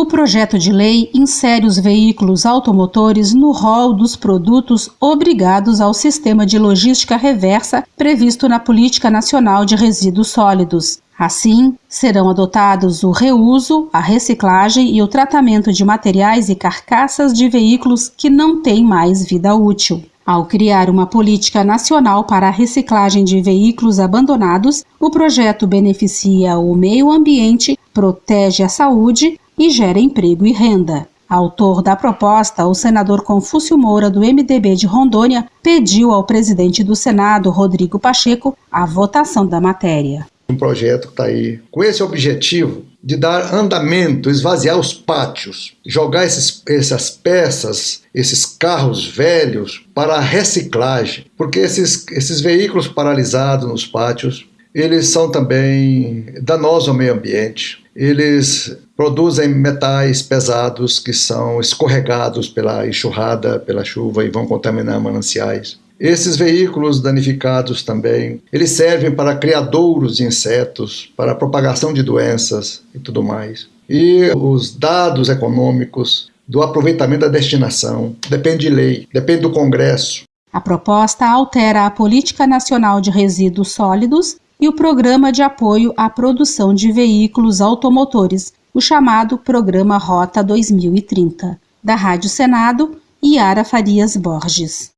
O projeto de lei insere os veículos automotores no rol dos produtos obrigados ao sistema de logística reversa previsto na Política Nacional de Resíduos Sólidos. Assim, serão adotados o reuso, a reciclagem e o tratamento de materiais e carcaças de veículos que não têm mais vida útil. Ao criar uma política nacional para a reciclagem de veículos abandonados, o projeto beneficia o meio ambiente, protege a saúde e gera emprego e renda. Autor da proposta, o senador Confúcio Moura, do MDB de Rondônia, pediu ao presidente do Senado, Rodrigo Pacheco, a votação da matéria. Um projeto que está aí com esse objetivo de dar andamento, esvaziar os pátios, jogar esses, essas peças, esses carros velhos para a reciclagem, porque esses, esses veículos paralisados nos pátios, eles são também danosos ao meio ambiente. Eles produzem metais pesados que são escorregados pela enxurrada, pela chuva e vão contaminar mananciais. Esses veículos danificados também, eles servem para criadouros de insetos, para propagação de doenças e tudo mais. E os dados econômicos do aproveitamento da destinação depende de lei, depende do Congresso. A proposta altera a Política Nacional de Resíduos Sólidos e o Programa de Apoio à Produção de Veículos Automotores, o chamado Programa Rota 2030. Da Rádio Senado, Yara Farias Borges.